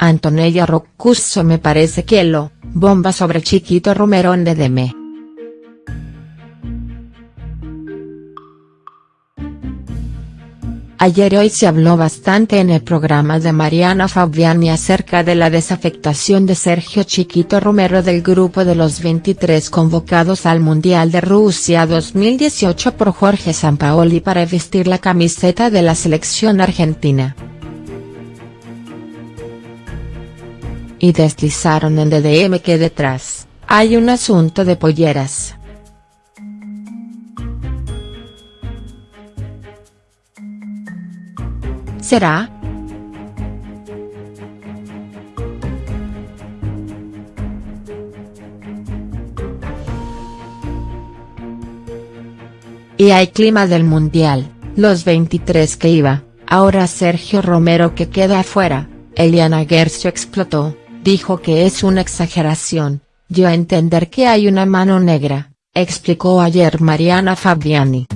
Antonella Roccuso me parece que lo, bomba sobre Chiquito Romero en DDM. Ayer hoy se habló bastante en el programa de Mariana Fabiani acerca de la desafectación de Sergio Chiquito Romero del grupo de los 23 convocados al Mundial de Rusia 2018 por Jorge Sampaoli para vestir la camiseta de la selección argentina. Y deslizaron en DDM que detrás, hay un asunto de polleras. ¿Será?. Y hay clima del Mundial, los 23 que iba, ahora Sergio Romero que queda afuera, Eliana Gercio explotó, dijo que es una exageración, dio a entender que hay una mano negra, explicó ayer Mariana Fabiani.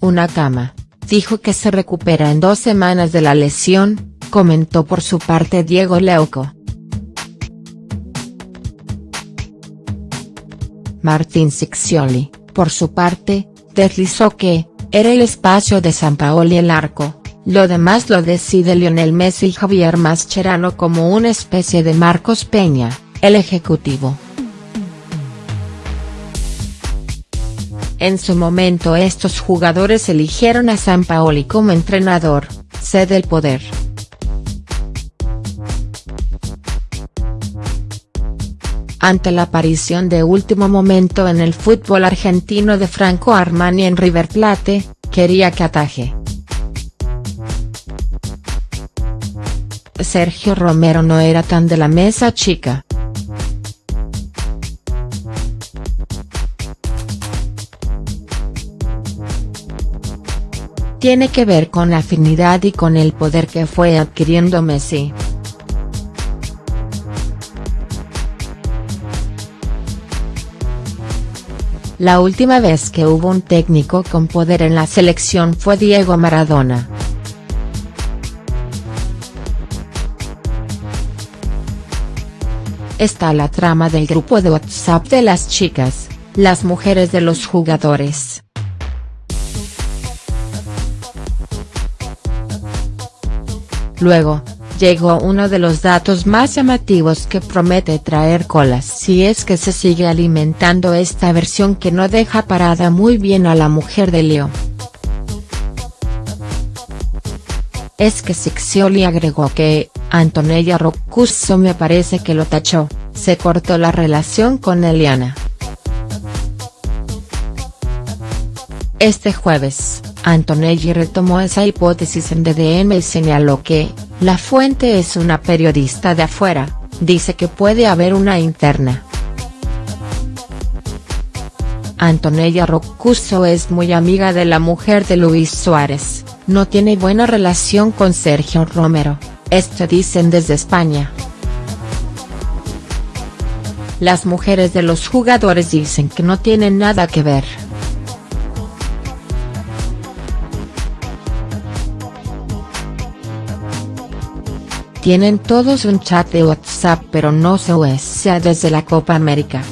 una cama, dijo que se recupera en dos semanas de la lesión, comentó por su parte Diego Leuco. Martín Siccioli, por su parte, deslizó que, era el espacio de San Paoli el arco, lo demás lo decide Lionel Messi y Javier Mascherano como una especie de Marcos Peña, el ejecutivo. En su momento estos jugadores eligieron a San Paoli como entrenador, sede del poder. Ante la aparición de último momento en el fútbol argentino de Franco Armani en River Plate, quería que ataje. Sergio Romero no era tan de la mesa chica. tiene que ver con la afinidad y con el poder que fue adquiriendo Messi. La última vez que hubo un técnico con poder en la selección fue Diego Maradona. Está la trama del grupo de WhatsApp de las chicas, las mujeres de los jugadores. Luego, llegó uno de los datos más llamativos que promete traer colas si es que se sigue alimentando esta versión que no deja parada muy bien a la mujer de Leo. Es que Sixioli agregó que, Antonella Roccuso me parece que lo tachó, se cortó la relación con Eliana. Este jueves, Antonelli retomó esa hipótesis en DDM y señaló que, la fuente es una periodista de afuera, dice que puede haber una interna. Antonella Roccuso es muy amiga de la mujer de Luis Suárez, no tiene buena relación con Sergio Romero, esto dicen desde España. Las mujeres de los jugadores dicen que no tienen nada que ver. Tienen todos un chat de WhatsApp pero no se usa desde la Copa América.